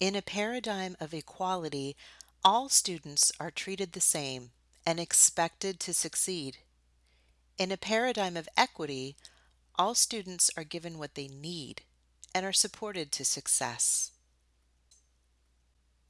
In a paradigm of equality, all students are treated the same and expected to succeed. In a paradigm of equity, all students are given what they need and are supported to success.